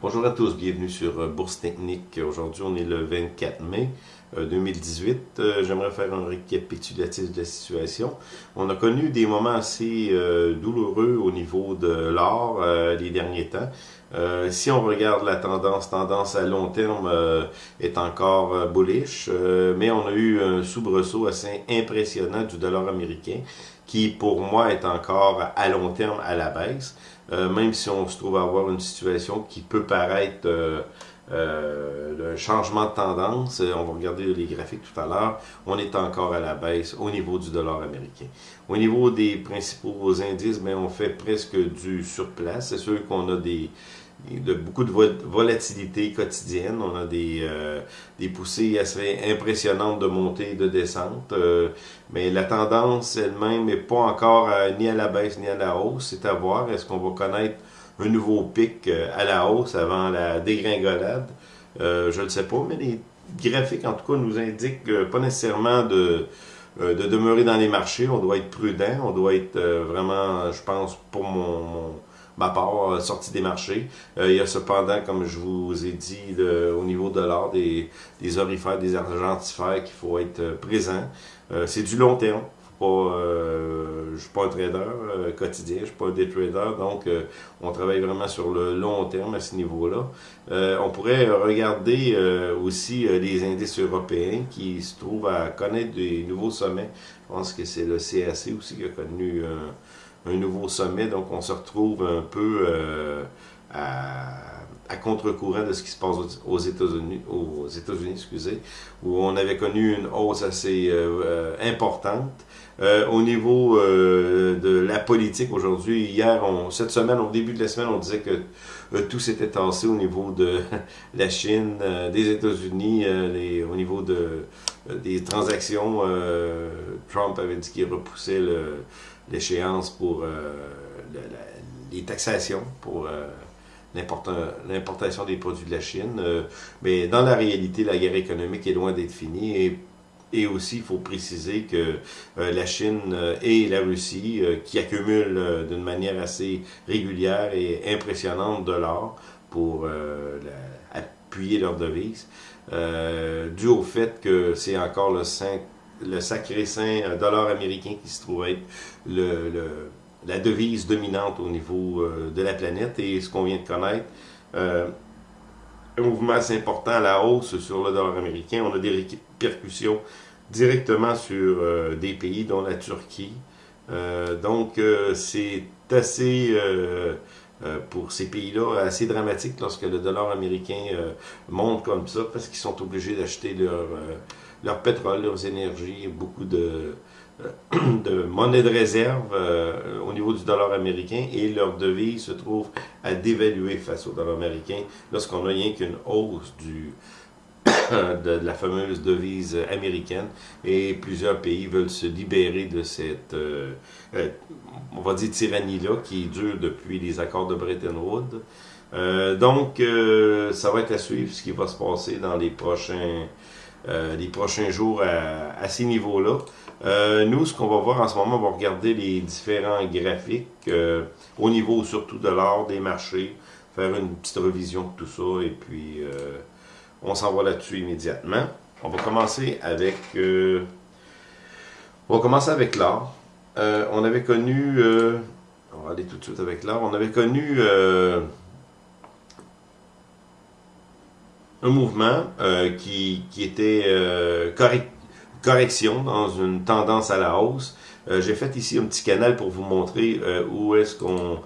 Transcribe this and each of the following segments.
Bonjour à tous, bienvenue sur euh, Bourse Technique. Aujourd'hui, on est le 24 mai 2018. Euh, euh, j'aimerais faire un récapitulatif de la situation. On a connu des moments assez douloureux au niveau de l'or les derniers temps. Si on regarde la tendance, tendance à long terme est encore bullish, mais on a eu un soubresaut assez impressionnant du dollar américain qui pour moi est encore à long terme à la baisse, euh, même si on se trouve à avoir une situation qui peut paraître euh, euh, changement de tendance, on va regarder les graphiques tout à l'heure, on est encore à la baisse au niveau du dollar américain. Au niveau des principaux indices, mais ben, on fait presque du surplace. C'est sûr qu'on a des, de beaucoup de volatilité quotidienne. On a des, euh, des poussées assez impressionnantes de montée et de descente. Euh, mais la tendance elle-même n'est pas encore ni à la baisse ni à la hausse. C'est à voir. Est-ce qu'on va connaître un nouveau pic euh, à la hausse avant la dégringolade? je ne sais pas, mais les graphiques, en tout cas, nous indiquent pas nécessairement de de demeurer dans les marchés. On doit être prudent. On doit être vraiment, je pense, pour mon ma part, euh, sortie des marchés. Euh, il y a cependant, comme je vous ai dit, au niveau de l'or, des, des orifères, des argentifères qu'il faut être euh, présent. c'est du long terme. Pas, je suis pas un trader quotidien, je suis pas un day trader, donc on travaille vraiment sur le long terme à ce niveau-là. on pourrait regarder aussi les indices européens qui se trouvent à connaître des nouveaux sommets. Je pense que c'est le CAC aussi qui a connu un nouveau sommet. Donc, on se retrouve un peu euh, à, contre-courant de ce qui se passe aux États-Unis, aux États-Unis, excusez, où on avait connu une hausse assez euh, euh, importante. au niveau de la politique aujourd'hui, hier, cette semaine, au début de la semaine, on disait que tout s'était tassé au niveau de la Chine, des États-Unis, au niveau de, des transactions. Trump avait dit qu'il repoussait le, l'échéance pour euh, les taxations, pour euh, l'importation des produits de la Chine. Euh, mais dans la réalité, la guerre économique est loin d'être finie et aussi, il faut préciser que la Chine et la Russie, qui accumulent d'une manière assez régulière et impressionnante de l'or pour appuyer leur devise, dû au fait que c'est encore le 5 le sacré saint euh, dollar américain qui se trouve être le, la devise dominante au niveau euh, de la planète et ce qu'on vient de connaître. Euh, un mouvement assez important à la hausse sur le dollar américain. On a des répercussions directement sur des pays dont la Turquie. donc c'est assez pour ces pays-là assez dramatique lorsque le dollar américain monte comme ça parce qu'ils sont obligés d'acheter leur leur pétrole, leurs énergies, beaucoup de, euh, de monnaie de réserve euh, au niveau du dollar américain et leur devise se trouve à dévaluer face au dollar américain lorsqu'on n'a rien qu'une hausse du, de, la fameuse devise américaine et plusieurs pays veulent se libérer de cette, euh, on va dire, tyrannie-là qui dure depuis les accords de Bretton Woods. donc, ça va être à suivre ce qui va se passer dans les prochains les prochains jours à, ces niveaux-là. Euh, nous, ce qu'on va voir en ce moment, on va regarder les différents graphiques euh, au niveau surtout de l'art des marchés, faire une petite revision de tout ça et puis on s'en va là-dessus immédiatement. On va commencer avec on va commencer avec l'art. on avait connu on va aller tout de suite avec l'art. On avait connu un mouvement euh, qui, qui, était euh, correction dans une tendance à la hausse. Euh, j'ai fait ici un petit canal pour vous montrer où est-ce qu'on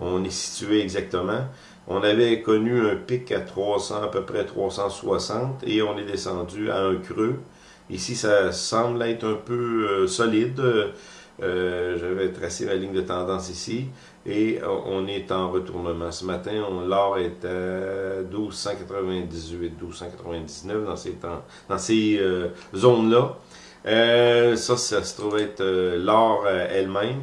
on est situé exactement. On avait connu un pic à 300, à peu près 360, et on est descendu à un creux. Ici, ça semble être un peu solide. Euh, J'avais tracé la ligne de tendance ici et on est en retournement. Ce matin, l'or est à 1298, 1299 dans ces, ces euh, zones-là. Euh, ça, ça se trouve être l'or elle-même.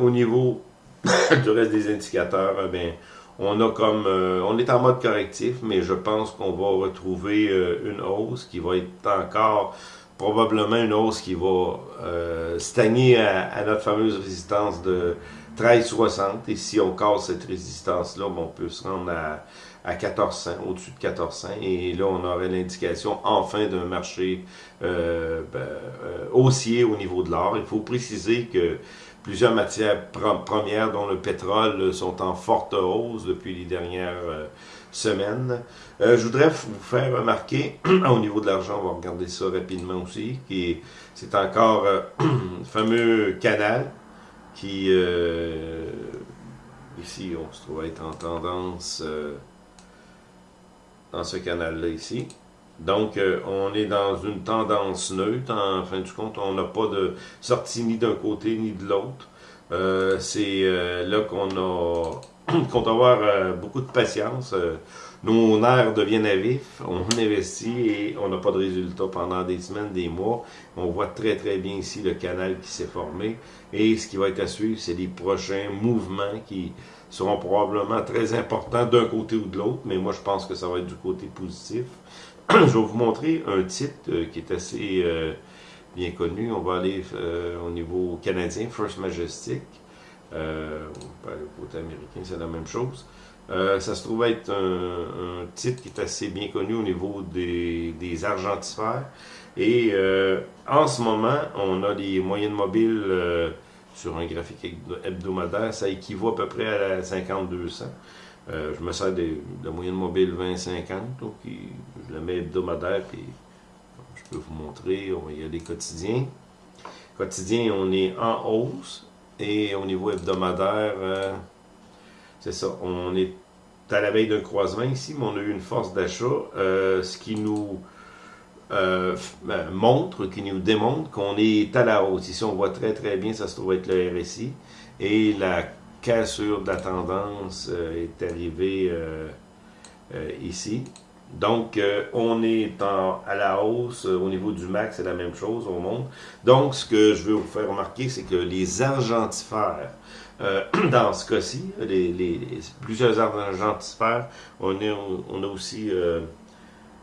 au niveau du reste des indicateurs, ben, on a comme on est en mode correctif, mais je pense qu'on va retrouver une hausse qui va être encore probablement une hausse qui va euh, stagner à, notre fameuse résistance de 13,60. Et si on casse cette résistance-là, on peut se rendre à, à 1400, au-dessus de 1400. Et là, on aurait l'indication enfin d'un marché euh, ben, euh, haussier au niveau de l'or. Il faut préciser que plusieurs matières premières, dont le pétrole, sont en forte hausse depuis les dernières euh, semaines. je voudrais vous faire remarquer, au niveau de l'argent, on va regarder ça rapidement aussi, qui c'est encore le fameux canal qui, ici, on se trouve être en tendance dans ce canal-là ici. Donc, euh, on est dans une tendance neutre. En fin du compte, on n'a pas de sortie ni d'un côté ni de l'autre. Euh, c'est euh, là qu'on a qu'on doit avoir beaucoup de patience. nos nerfs deviennent vifs, on investit et on n'a pas de résultat pendant des semaines, des mois. On voit très très bien ici le canal qui s'est formé. Et ce qui va être à suivre, c'est les prochains mouvements qui seront probablement très importants d'un côté ou de l'autre, mais moi je pense que ça va être du côté positif. je vais vous montrer un titre euh, qui est assez euh, bien connu. On va aller euh, au niveau canadien, First Majestic. Aller au côté américain, c'est la même chose. ça se trouve être un, titre qui est assez bien connu au niveau des, des argentifères. Et en ce moment, on a des moyennes mobiles sur un graphique hebdomadaire, ça équivaut à peu près à la 50-200. Euh, je me sers de, la moyenne mobile 20-50, donc je la mets hebdomadaire, puis je peux vous montrer, on va y aller quotidien. Quotidien, on est en hausse, et au niveau hebdomadaire, euh, c'est ça, on est à la veille d'un croisement ici, mais on a eu une force d'achat, euh, ce qui nous euh, ben, montre, qui nous démontre qu'on est à la hausse. Ici, on voit très très bien, ça se trouve être le RSI. Et la cassure de la tendance est arrivée ici. Donc, on est à la hausse. Au niveau du max, c'est la même chose, au monde. Donc, ce que je veux vous faire remarquer, c'est que les argentifères, dans ce cas-ci, les, plusieurs argentifères, on, on a aussi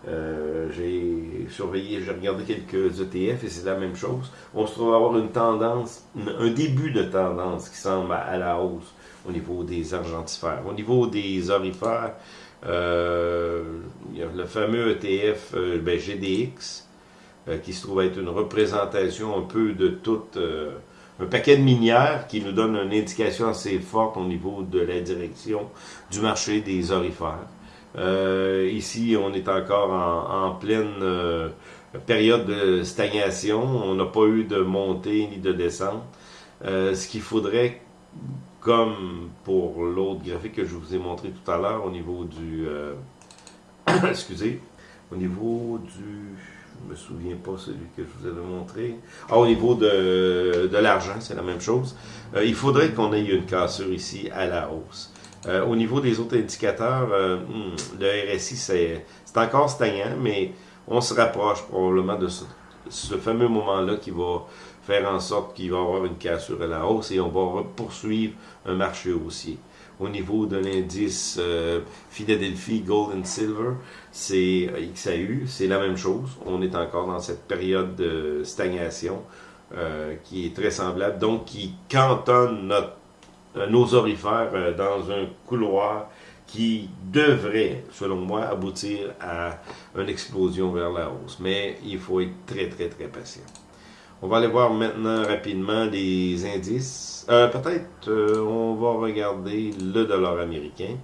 euh, j'ai surveillé, j'ai regardé quelques ETF et c'est la même chose. On se trouve avoir une tendance, un début de tendance qui semble à, la hausse au niveau des argentifères. Au niveau des orifères, euh, il y a le fameux ETF euh, ben, GDX qui se trouve être une représentation un peu de tout un paquet de minières qui nous donne une indication assez forte au niveau de la direction du marché des orifères. Euh, ici, on est encore en, pleine euh, période de stagnation. On n'a pas eu de montée ni de descente. Euh, ce qu'il faudrait, comme pour l'autre graphique que je vous ai montré tout à l'heure, au niveau du... excusez, au niveau du... Je me souviens pas celui que je vous avais montré. Ah, au niveau de, de l'argent, c'est la même chose. il faudrait qu'on ait une cassure ici à la hausse. Euh, au niveau des autres indicateurs, euh, hmm, le RSI, c'est encore stagnant, mais on se rapproche probablement de ce, fameux moment-là qui va faire en sorte qu'il va y avoir une cassure à la hausse et on va poursuivre un marché haussier. Au niveau de l'indice euh, Philadelphie Gold and Silver, c'est XAU, c'est la même chose. On est encore dans cette période de stagnation qui est très semblable, donc qui cantonne euh, nos orifères euh, dans un couloir qui devrait, selon moi, aboutir à une explosion vers la hausse. Mais il faut être très, très, très patient. On va aller voir maintenant rapidement les indices. Euh, peut-être on va regarder le dollar américain.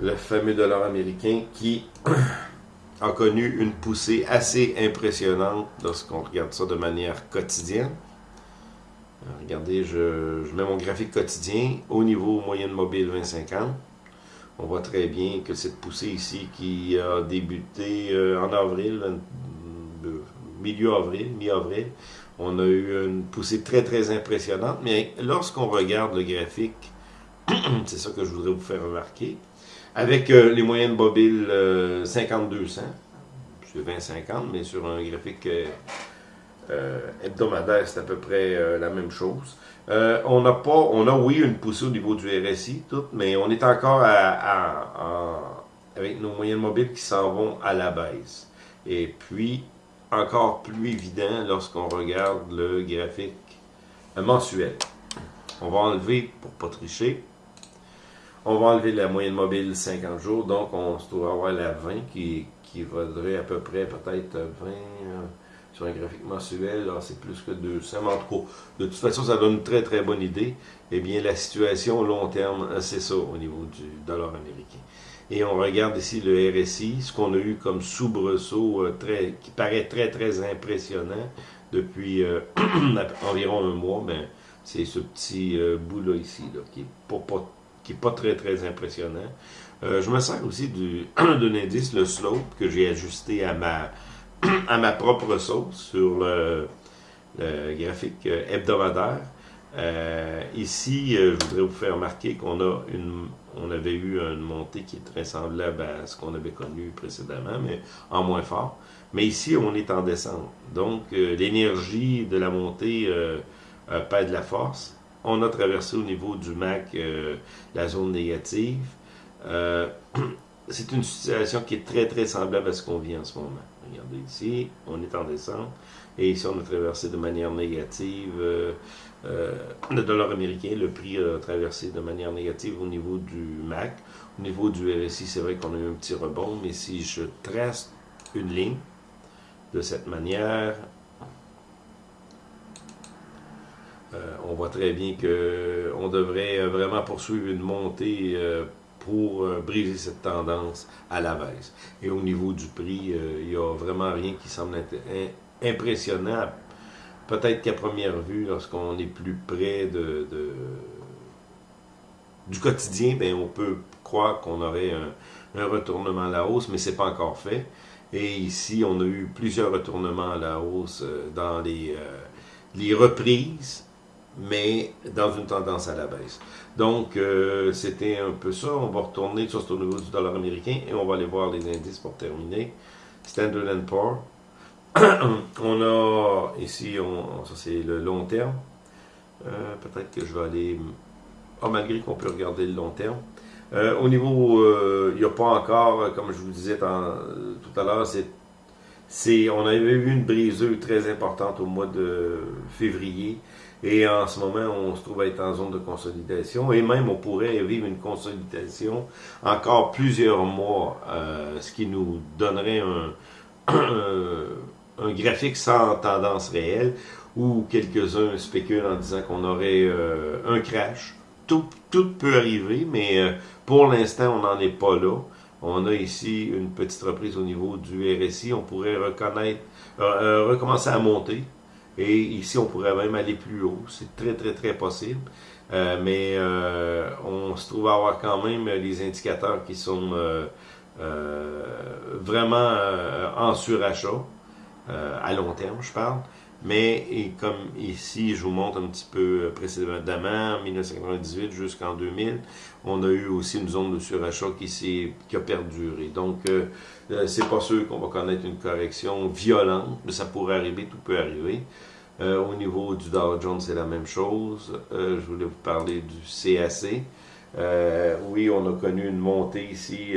Le fameux dollar américain qui a connu une poussée assez impressionnante lorsqu'on regarde ça de manière quotidienne. Euh, regardez, je, mets mon graphique quotidien au niveau moyenne mobile 2050. On voit très bien que cette poussée ici qui a débuté euh, en avril, euh, milieu avril, mi-avril, on a eu une poussée très très impressionnante. Mais lorsqu'on regarde le graphique, c'est ça que je voudrais vous faire remarquer, avec les moyennes mobiles 50-200, c'est 20-50, mais sur un graphique euh, hebdomadaire, c'est à peu près euh, la même chose. Euh, on n'a pas, on a oui une poussée au niveau du RSI, tout, mais on est encore avec nos moyennes mobiles qui s'en vont à la baisse. Et puis, encore plus évident lorsqu'on regarde le graphique mensuel. On va enlever, pour pas tricher, on va enlever la moyenne mobile 50 jours, donc on se trouve avoir la 20 qui, vaudrait à peu près peut-être 20 euh, sur un graphique mensuel, c'est plus que 200, mais en tout cas, de toute façon, ça donne une très très bonne idée. Eh bien, la situation long terme, euh, c'est ça au niveau du dollar américain. Et on regarde ici le RSI, ce qu'on a eu comme soubresaut euh, très, qui paraît très très impressionnant depuis environ un mois, ben, c'est ce petit bout-là ici, qui n'est pas n'est pas très, très impressionnant. Euh, je me sers aussi d'un indice, le slope, que j'ai ajusté à ma, à ma propre sauce sur le, graphique euh, hebdomadaire. Euh, ici, je voudrais vous faire remarquer qu'on a on avait eu une montée qui est très semblable à ce qu'on avait connu précédemment, mais en moins fort. Mais ici, on est en descente. Donc, l'énergie de la montée perd de la force on a traversé au niveau du MAC euh, la zone négative. Euh, c'est une situation qui est très, très semblable à ce qu'on vit en ce moment. Regardez ici, on est en descente. Et ici, on a traversé de manière négative euh, le dollar américain. Le prix a traversé de manière négative au niveau du MAC. Au niveau du RSI, c'est vrai qu'on a eu un petit rebond. Mais si je trace une ligne de cette manière, euh, on voit très bien qu'on devrait euh, vraiment poursuivre une montée euh, pour briser cette tendance à la baisse. Et au niveau du prix, il n'y a vraiment rien qui semble impressionnant. Peut-être qu'à première vue, lorsqu'on est plus près de, du quotidien, ben, on peut croire qu'on aurait un, retournement à la hausse, mais ce n'est pas encore fait. Et ici, on a eu plusieurs retournements à la hausse dans les, les reprises mais dans une tendance à la baisse. Donc, euh, c'était un peu ça. On va retourner sur au niveau du dollar américain et on va aller voir les indices pour terminer. Standard Poor's. on a ici, ça c'est le long terme. Euh, peut-être que je vais aller... Ah, malgré qu'on peut regarder le long terme. Euh, au niveau, il n'y a pas encore, comme je vous disais tout à l'heure, c'est, on avait eu une briseuse très importante au mois de février. Et en ce moment, on se trouve être en zone de consolidation et même on pourrait vivre une consolidation encore plusieurs mois, euh, ce qui nous donnerait un, graphique sans tendance réelle où quelques-uns spéculent en disant qu'on aurait euh, un crash. Tout, tout, peut arriver, mais euh, pour l'instant, on n'en est pas là. On a ici une petite reprise au niveau du RSI. On pourrait reconnaître, recommencer à monter. Et ici, on pourrait même aller plus haut. C'est très, très, très possible. Euh, mais euh, on se trouve à avoir quand même les indicateurs qui sont euh, vraiment en surachat, à long terme, je parle. Mais et comme ici, je vous montre un petit peu précédemment, en 1998 jusqu'en 2000, on a eu aussi une zone de surachat qui, qui a perduré. Donc, euh, c'est pas sûr qu'on va connaître une correction violente, mais ça pourrait arriver, tout peut arriver. Euh, au niveau du Dow Jones, c'est la même chose. Euh, je voulais vous parler du CAC. oui, on a connu une montée ici,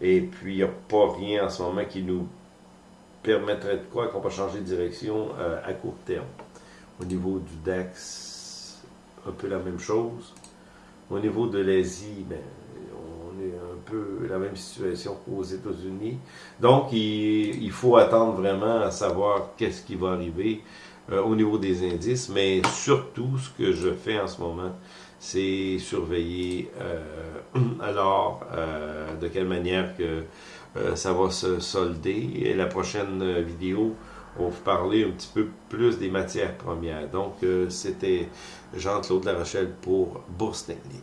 et puis il n'y a pas rien en ce moment qui nous permettrait de quoi qu'on va changer de direction à court terme? Au niveau du DAX, un peu la même chose. Au niveau de l'Asie, ben, un peu la même situation qu'aux États-Unis. Donc, il, faut attendre vraiment à savoir qu'est-ce qui va arriver euh, au niveau des indices, mais surtout, ce que je fais en ce moment, c'est surveiller euh, alors euh, de quelle manière que ça va se solder. Et la prochaine vidéo, on va vous parler un petit peu plus des matières premières. Donc, c'était Jean-Claude Larochelle pour Bourse Technique.